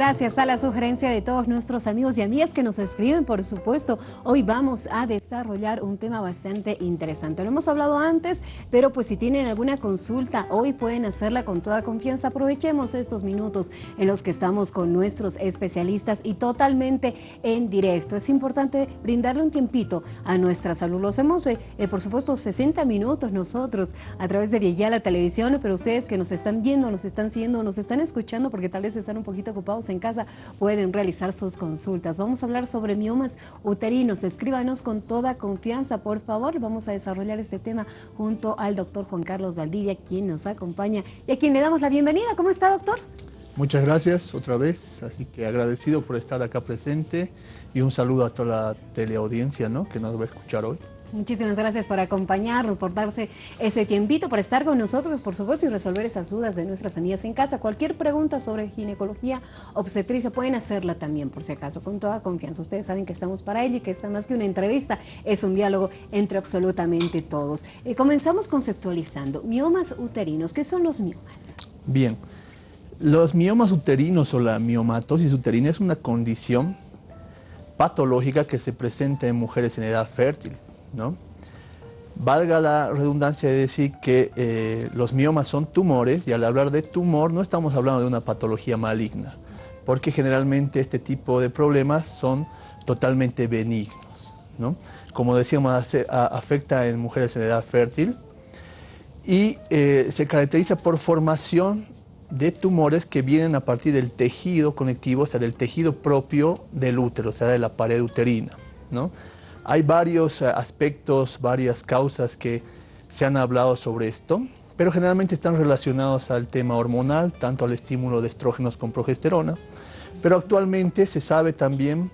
Gracias a la sugerencia de todos nuestros amigos y amigas que nos escriben, por supuesto, hoy vamos a desarrollar un tema bastante interesante. Lo hemos hablado antes, pero pues si tienen alguna consulta, hoy pueden hacerla con toda confianza. Aprovechemos estos minutos en los que estamos con nuestros especialistas y totalmente en directo. Es importante brindarle un tiempito a nuestra salud. Los hemos, eh, eh, por supuesto, 60 minutos nosotros a través de la Televisión, pero ustedes que nos están viendo, nos están siguiendo, nos están escuchando, porque tal vez están un poquito ocupados en casa pueden realizar sus consultas. Vamos a hablar sobre miomas uterinos. Escríbanos con toda confianza, por favor. Vamos a desarrollar este tema junto al doctor Juan Carlos Valdivia, quien nos acompaña y a quien le damos la bienvenida. ¿Cómo está, doctor? Muchas gracias otra vez, así que agradecido por estar acá presente y un saludo a toda la teleaudiencia ¿no? que nos va a escuchar hoy. Muchísimas gracias por acompañarnos, por darse ese tiempito, por estar con nosotros, por supuesto, y resolver esas dudas de nuestras amigas en casa. Cualquier pregunta sobre ginecología obstetricia pueden hacerla también, por si acaso, con toda confianza. Ustedes saben que estamos para ello y que está más que una entrevista, es un diálogo entre absolutamente todos. Eh, comenzamos conceptualizando. Miomas uterinos, ¿qué son los miomas? Bien, los miomas uterinos o la miomatosis uterina es una condición patológica que se presenta en mujeres en edad fértil ¿no? Valga la redundancia de decir que eh, los miomas son tumores y al hablar de tumor no estamos hablando de una patología maligna, porque generalmente este tipo de problemas son totalmente benignos. ¿no? Como decíamos, afecta en mujeres en edad fértil y eh, se caracteriza por formación de tumores que vienen a partir del tejido conectivo, o sea, del tejido propio del útero, o sea, de la pared uterina. ¿no? Hay varios eh, aspectos, varias causas que se han hablado sobre esto, pero generalmente están relacionados al tema hormonal, tanto al estímulo de estrógenos con progesterona, pero actualmente se sabe también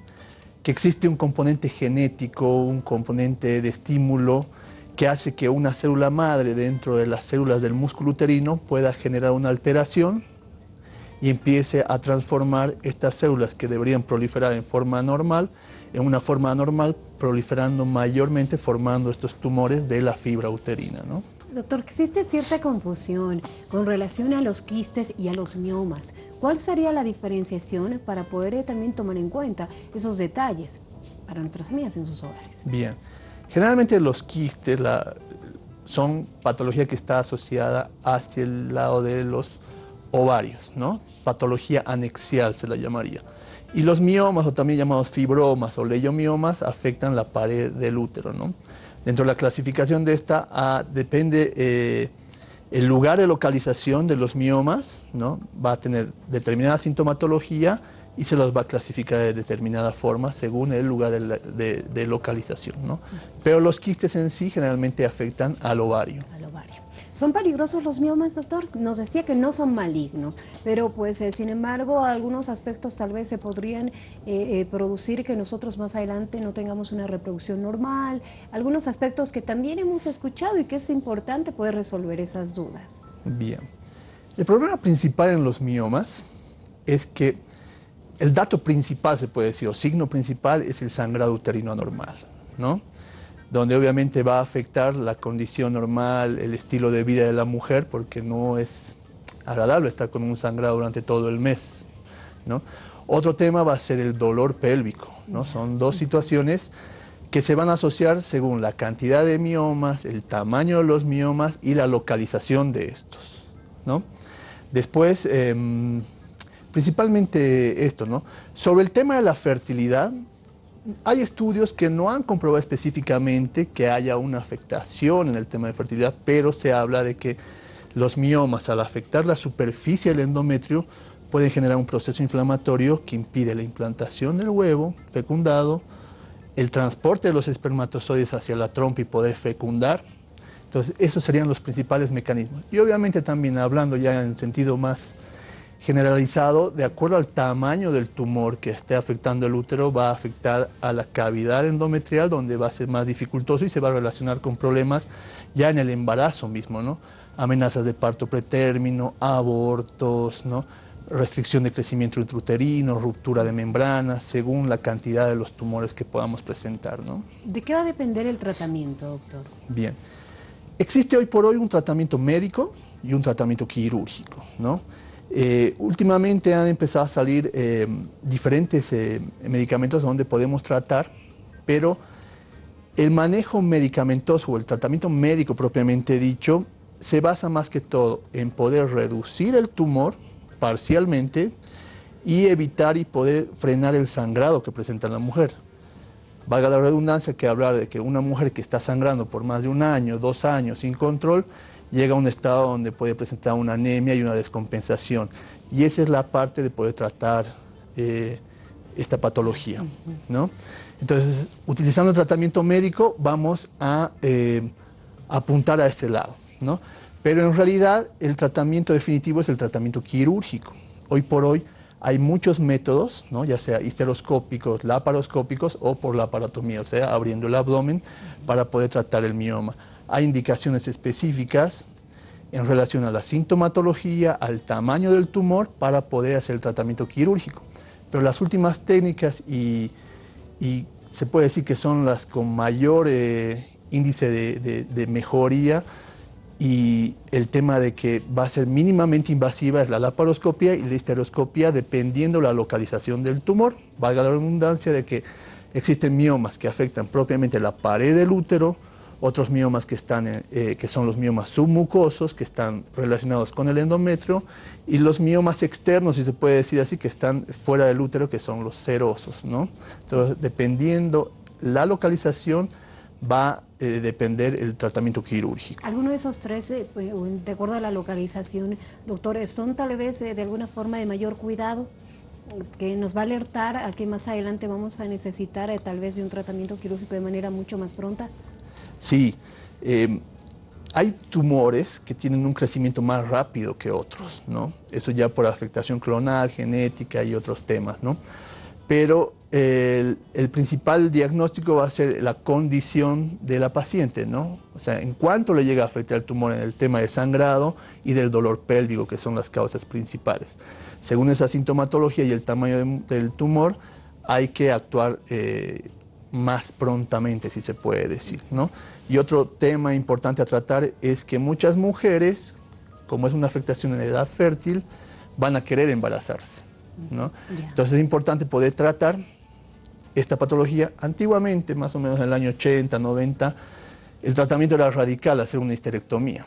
que existe un componente genético, un componente de estímulo que hace que una célula madre dentro de las células del músculo uterino pueda generar una alteración y empiece a transformar estas células que deberían proliferar en forma normal en una forma anormal, proliferando mayormente, formando estos tumores de la fibra uterina. ¿no? Doctor, existe cierta confusión con relación a los quistes y a los miomas. ¿Cuál sería la diferenciación para poder eh, también tomar en cuenta esos detalles para nuestras amigas en sus hogares? Bien, generalmente los quistes son patología que está asociada hacia el lado de los ovarios, ¿no? Patología anexial se la llamaría. Y los miomas, o también llamados fibromas o leiomiomas, afectan la pared del útero. ¿no? Dentro de la clasificación de esta ah, depende eh, el lugar de localización de los miomas, ¿no? va a tener determinada sintomatología y se los va a clasificar de determinada forma según el lugar de, localización. ¿no? Pero los quistes en sí generalmente afectan al ovario. ¿Son peligrosos los miomas, doctor? Nos decía que no son malignos, pero pues eh, sin embargo algunos aspectos tal vez se podrían eh, eh, producir que nosotros más adelante no tengamos una reproducción normal, algunos aspectos que también hemos escuchado y que es importante poder resolver esas dudas. Bien. El problema principal en los miomas es que el dato principal, se puede decir, o signo principal, es el sangrado uterino anormal, ¿no? Donde obviamente va a afectar la condición normal, el estilo de vida de la mujer, porque no es agradable estar con un sangrado durante todo el mes. ¿no? Otro tema va a ser el dolor pélvico. ¿no? Son dos situaciones que se van a asociar según la cantidad de miomas, el tamaño de los miomas y la localización de estos. ¿no? Después, em, principalmente esto, ¿no? Sobre el tema de la fertilidad, hay estudios que no han comprobado específicamente que haya una afectación en el tema de fertilidad, pero se habla de que los miomas al afectar la superficie del endometrio pueden generar un proceso inflamatorio que impide la implantación del huevo fecundado, el transporte de los espermatozoides hacia la trompa y poder fecundar. Entonces, esos serían los principales mecanismos. Y obviamente también hablando ya en sentido más generalizado, de acuerdo al tamaño del tumor que esté afectando el útero, va a afectar a la cavidad endometrial, donde va a ser más dificultoso y se va a relacionar con problemas ya en el embarazo mismo, ¿no? Amenazas de parto pretérmino, abortos, ¿no? restricción de crecimiento intrauterino, ruptura de membranas, según la cantidad de los tumores que podamos presentar. ¿no? ¿De qué va a depender el tratamiento, doctor? Bien. Existe hoy por hoy un tratamiento médico y un tratamiento quirúrgico. ¿no? Eh, últimamente han empezado a salir eh, diferentes eh, medicamentos donde podemos tratar, pero el manejo medicamentoso o el tratamiento médico propiamente dicho se basa más que todo en poder reducir el tumor parcialmente y evitar y poder frenar el sangrado que presenta la mujer. Valga la redundancia que hablar de que una mujer que está sangrando por más de un año, dos años sin control, llega a un estado donde puede presentar una anemia y una descompensación. Y esa es la parte de poder tratar eh, esta patología. ¿no? Entonces, utilizando el tratamiento médico, vamos a eh, apuntar a ese lado. ¿no? Pero en realidad, el tratamiento definitivo es el tratamiento quirúrgico. Hoy por hoy hay muchos métodos, ¿no? ya sea histeroscópicos, laparoscópicos o por laparotomía, o sea, abriendo el abdomen para poder tratar el mioma. Hay indicaciones específicas en relación a la sintomatología, al tamaño del tumor para poder hacer el tratamiento quirúrgico. Pero las últimas técnicas y, se puede decir que son las con mayor eh, índice de, mejoría y el tema de que va a ser mínimamente invasiva es la laparoscopia y la histeroscopia dependiendo la localización del tumor. Valga la redundancia de que existen miomas que afectan propiamente la pared del útero, otros miomas que, están, eh, que son los miomas submucosos, que están relacionados con el endometrio, y los miomas externos, si se puede decir así, que están fuera del útero, que son los serosos. ¿no? Entonces, dependiendo la localización, va a eh, depender el tratamiento quirúrgico. ¿Alguno de esos tres, eh, pues, de acuerdo a la localización, doctores, son tal vez de alguna forma de mayor cuidado? que nos va a alertar a que más adelante vamos a necesitar tal vez de un tratamiento quirúrgico de manera mucho más pronta? Sí, em, hay tumores que tienen un crecimiento más rápido que otros, ¿no? Eso ya por afectación clonal, genética y otros temas, ¿no? Pero el, principal diagnóstico va a ser la condición de la paciente, ¿no? O sea, en cuánto le llega a afectar el tumor en el tema de sangrado y del dolor pélvico, que son las causas principales. Según esa sintomatología y el tamaño del tumor, hay que actuar eh, más prontamente, si se puede decir. ¿no? Y otro tema importante a tratar es que muchas mujeres, como es una afectación en la edad fértil, van a querer embarazarse. ¿no? Entonces es importante poder tratar esta patología. Antiguamente, más o menos en el año 80, 90, el tratamiento era radical, hacer una histerectomía.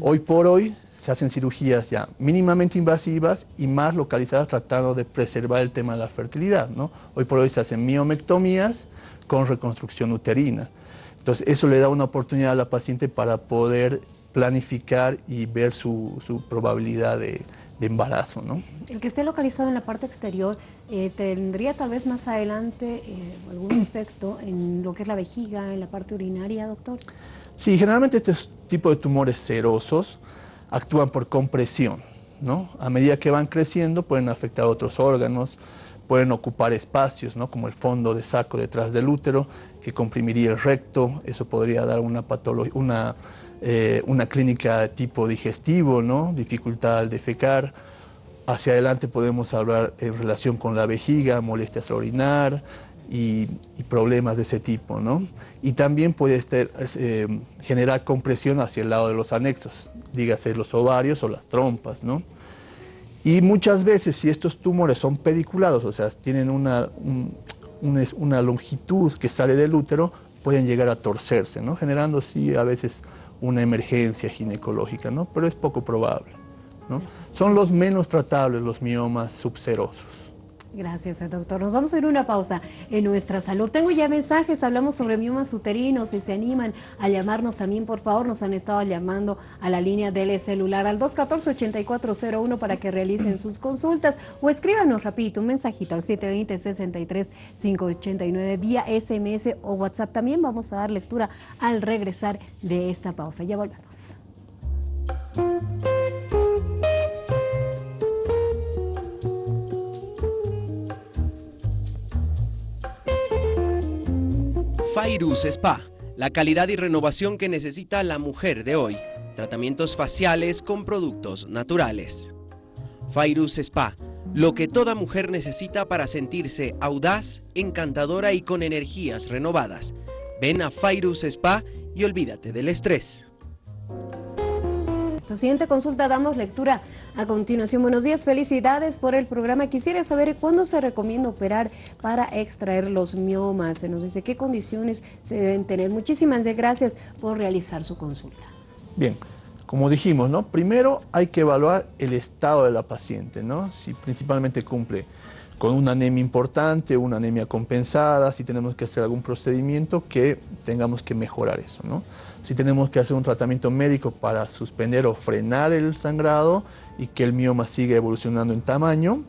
Hoy por hoy se hacen cirugías ya mínimamente invasivas y más localizadas tratando de preservar el tema de la fertilidad. ¿no? Hoy por hoy se hacen miomectomías con reconstrucción uterina. Entonces eso le da una oportunidad a la paciente para poder planificar y ver su, probabilidad de, embarazo. ¿no? El que esté localizado en la parte exterior, eh, ¿tendría tal vez más adelante eh, algún efecto en lo que es la vejiga, en la parte urinaria, doctor? Sí, generalmente este tipo de tumores serosos actúan por compresión. ¿no? A medida que van creciendo pueden afectar otros órganos, pueden ocupar espacios, ¿no? como el fondo de saco detrás del útero, que comprimiría el recto, eso podría dar una, una, eh, una clínica tipo digestivo, ¿no? dificultad al defecar. Hacia adelante podemos hablar en relación con la vejiga, molestias al orinar, y, problemas de ese tipo, ¿no? Y también puede eh, generar compresión hacia el lado de los anexos, dígase los ovarios o las trompas, ¿no? Y muchas veces si estos tumores son pediculados, o sea, tienen una, una longitud que sale del útero, pueden llegar a torcerse, ¿no? Generando sí a veces una emergencia ginecológica, ¿no? Pero es poco probable, ¿no? Son los menos tratables los miomas subserosos. Gracias, doctor. Nos vamos a ir a una pausa en nuestra salud. Tengo ya mensajes, hablamos sobre miomas uterinos, si se animan a llamarnos también, por favor, nos han estado llamando a la línea del celular al 214-8401 para que realicen sus consultas o escríbanos rapidito un mensajito al 720-63-589 vía SMS o WhatsApp. También vamos a dar lectura al regresar de esta pausa. Ya volvemos. Fairus Spa, la calidad y renovación que necesita la mujer de hoy. Tratamientos faciales con productos naturales. Fairus Spa, lo que toda mujer necesita para sentirse audaz, encantadora y con energías renovadas. Ven a Fairus Spa y olvídate del estrés Perfecto. Siguiente consulta, damos lectura a continuación. Buenos días, felicidades por el programa. Quisiera saber cuándo se recomienda operar para extraer los miomas. Se nos dice qué condiciones se deben tener. Muchísimas gracias por realizar su consulta. Bien, como dijimos. Primero hay que evaluar el estado de la paciente. Si principalmente cumple con una anemia importante, una anemia compensada, si tenemos que hacer algún procedimiento que tengamos que mejorar eso. Si tenemos que hacer un tratamiento médico para suspender o frenar el sangrado y que el mioma siga evolucionando en tamaño.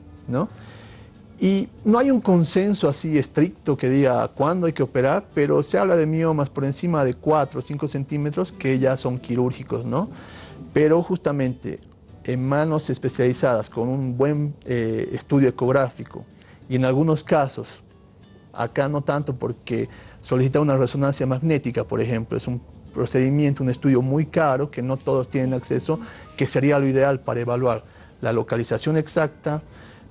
Y no hay un consenso así estricto que diga cuándo hay que operar, pero se habla de miomas por encima de 4 o 5 centímetros que ya son quirúrgicos, ¿no? Pero justamente en manos especializadas con un buen eh, estudio ecográfico y en algunos casos, acá no tanto porque solicita una resonancia magnética, por ejemplo, es un procedimiento, un estudio muy caro que no todos tienen acceso, que sería lo ideal para evaluar la localización exacta,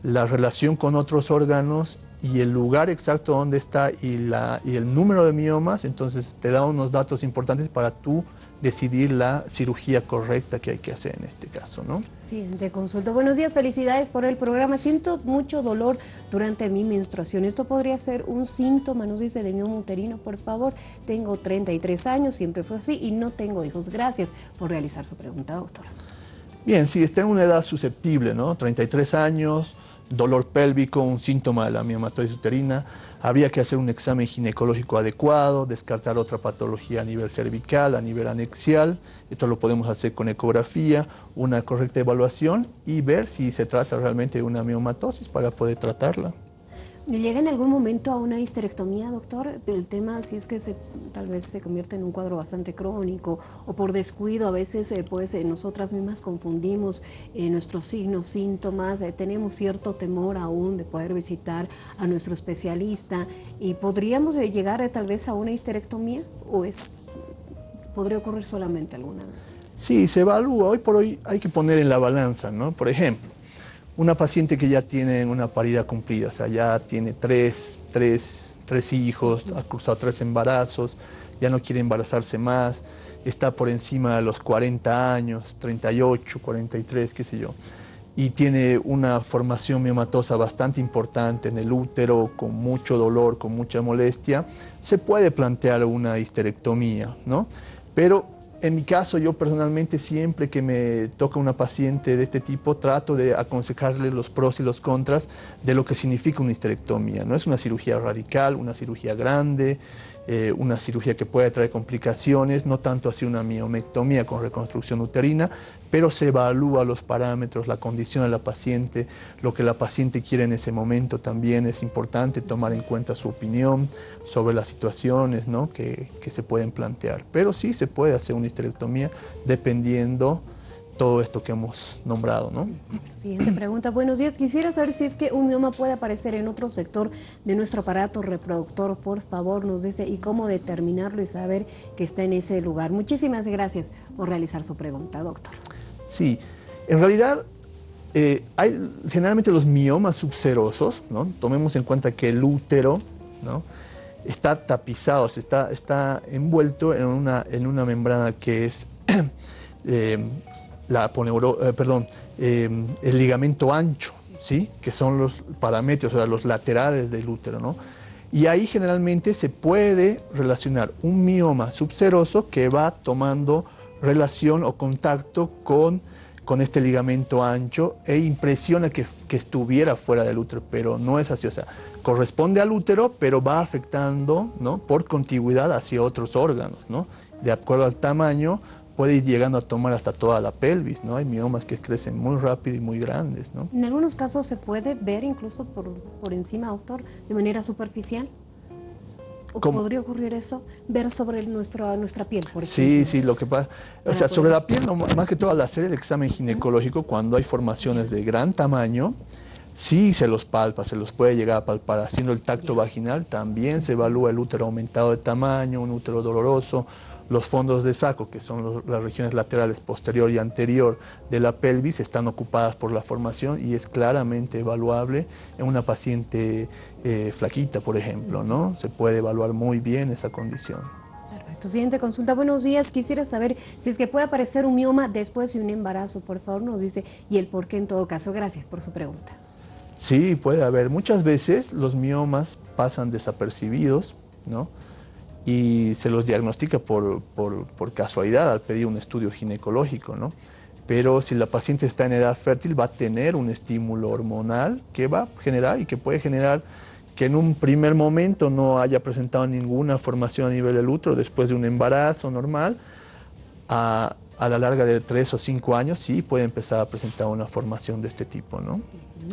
la relación con otros órganos y el lugar exacto donde está y, la, y el número de miomas, entonces te da unos datos importantes para tú decidir la cirugía correcta que hay que hacer en este caso, ¿no? Sí, te consulto. Buenos días, felicidades por el programa. Siento mucho dolor durante mi menstruación. Esto podría ser un síntoma, nos dice, de mioma uterino, por favor. Tengo 33 años, siempre fue así y no tengo hijos. Gracias por realizar su pregunta, doctora. Bien, si está en una edad susceptible, ¿no? 33 años, dolor pélvico, un síntoma de la miomatosis uterina, habría que hacer un examen ginecológico adecuado, descartar otra patología a nivel cervical, a nivel anexial, esto lo podemos hacer con ecografía, una correcta evaluación y ver si se trata realmente de una miomatosis para poder tratarla. ¿Llega en algún momento a una histerectomía, doctor? El tema si es que se, tal vez se convierte en un cuadro bastante crónico o por descuido, a veces eh, pues eh, nosotras mismas confundimos eh, nuestros signos, síntomas, tenemos cierto temor aún de poder visitar a nuestro especialista y podríamos llegar tal vez a una histerectomía o es podría ocurrir solamente alguna vez. Sí, se evalúa, hoy por hoy hay que poner en la balanza, ¿no? Por ejemplo, una paciente que ya tiene una parida cumplida, o sea, ya tiene tres, tres, tres hijos, ha cruzado tres embarazos, ya no quiere embarazarse más, está por encima de los 40 años, 38, 43, qué sé yo, y tiene una formación miomatosa bastante importante en el útero, con mucho dolor, con mucha molestia, se puede plantear una histerectomía, ¿no? Pero en mi caso, yo personalmente siempre que me toca una paciente de este tipo, trato de aconsejarle los pros y los contras de lo que significa una histerectomía. No es una cirugía radical, una cirugía grande, eh, una cirugía que puede traer complicaciones, no tanto así una miomectomía con reconstrucción uterina, pero se evalúa los parámetros, la condición de la paciente, lo que la paciente quiere en ese momento también es importante tomar en cuenta su opinión sobre las situaciones que, que se pueden plantear. Pero sí se puede hacer una histerectomía dependiendo todo esto que hemos nombrado. ¿no? Siguiente pregunta. Buenos días. Quisiera saber si es que un mioma puede aparecer en otro sector de nuestro aparato reproductor. Por favor, nos dice y cómo determinarlo y saber que está en ese lugar. Muchísimas gracias por realizar su pregunta, doctor. Sí, en realidad eh, hay generalmente los miomas subserosos, ¿no? tomemos en cuenta que el útero ¿no? está tapizado, está, está envuelto en una, en una membrana que es eh, la eh, perdón, em, el ligamento ancho, ¿sí? que son los parámetros, o sea, los laterales del útero. ¿no? Y ahí generalmente se puede relacionar un mioma subseroso que va tomando relación o contacto con, con este ligamento ancho e impresiona que, que, estuviera fuera del útero, pero no es así. O sea, corresponde al útero, pero va afectando ¿no? por contigüidad hacia otros órganos. ¿no? De acuerdo al tamaño, puede ir llegando a tomar hasta toda la pelvis, ¿no? Hay miomas que crecen muy rápido y muy grandes, ¿no? En algunos casos se puede ver incluso por, por encima, doctor, de manera superficial. ¿O podría ocurrir eso? Ver sobre nuestra, nuestra piel, por ejemplo. Sí, sí, lo que pasa... O sea, sobre la piel, más que todo al hacer el examen ginecológico, cuando hay formaciones de gran tamaño, sí se los palpa, se los puede llegar a palpar. Haciendo el tacto vaginal también se evalúa el útero aumentado de tamaño, un útero doloroso, los fondos de saco, que son las regiones laterales posterior y anterior de la pelvis, están ocupadas por la formación y es claramente evaluable en una paciente eh, flaquita, por ejemplo, ¿no? Se puede evaluar muy bien esa condición. Su siguiente consulta, buenos días, quisiera saber si es que puede aparecer un mioma después de un embarazo, por favor nos dice, y el por qué en todo caso. Gracias por su pregunta. Sí, puede haber. Muchas veces los miomas pasan desapercibidos, ¿no? Y se los diagnostica por, por casualidad al pedir un estudio ginecológico, ¿no? pero si la paciente está en edad fértil va a tener un estímulo hormonal que va a generar y que puede generar que en un primer momento no haya presentado ninguna formación a nivel del útero después de un embarazo normal, a, a la larga de tres o cinco años sí puede empezar a presentar una formación de este tipo, ¿no?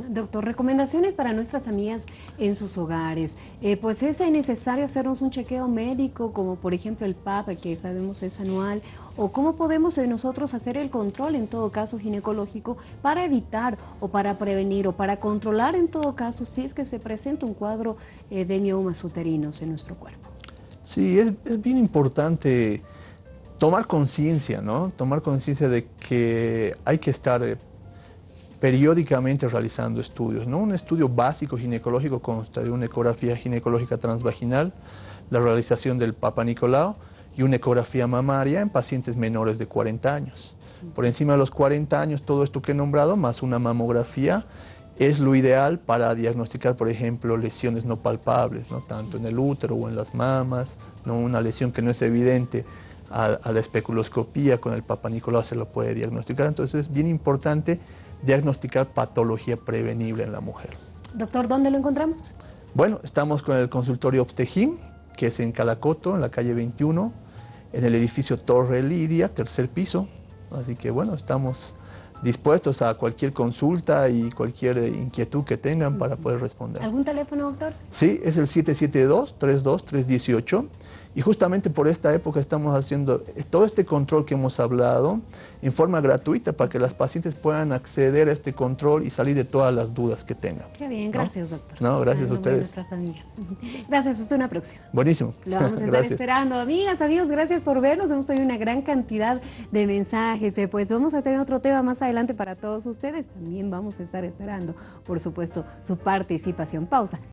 Doctor, recomendaciones para nuestras amigas en sus hogares. Eh, pues es necesario hacernos un chequeo médico, como por ejemplo el PAP, que sabemos es anual, o cómo podemos eh, nosotros hacer el control, en todo caso ginecológico, para evitar o para prevenir o para controlar en todo caso si es que se presenta un cuadro eh, de miomas uterinos en nuestro cuerpo. Sí, es, es bien importante tomar conciencia, ¿no? Tomar conciencia de que hay que estar periódicamente realizando estudios. Un estudio básico ginecológico consta de una ecografía ginecológica transvaginal, la realización del Papa Nicolau y una ecografía mamaria en pacientes menores de 40 años. Por encima de los 40 años, todo esto que he nombrado, más una mamografía, es lo ideal para diagnosticar, por ejemplo, lesiones no palpables, ¿no? tanto en el útero o en las mamas, ¿no? una lesión que no es evidente a, a la especuloscopía, con el Papa Nicolau se lo puede diagnosticar. Entonces es bien importante diagnosticar patología prevenible en la mujer. Doctor, ¿dónde lo encontramos? Bueno, estamos con el consultorio Obstejín, que es en Calacoto, en la calle 21, en el edificio Torre Lidia, tercer piso. Así que bueno, estamos dispuestos a cualquier consulta y cualquier inquietud que tengan para poder responder. ¿Algún teléfono, doctor? Sí, es el 772-32318 y justamente por esta época estamos haciendo todo este control que hemos hablado en forma gratuita para que las pacientes puedan acceder a este control y salir de todas las dudas que tengan. Qué bien, gracias doctor. No, gracias a ustedes. nuestras amigas. Gracias, hasta una próxima. Buenísimo. Lo vamos a estar esperando. Amigas, amigos, gracias por vernos. Hemos tenido una gran cantidad de mensajes. Eh, pues vamos a tener otro tema más adelante para todos ustedes. También vamos a estar esperando, por supuesto, su participación. Pausa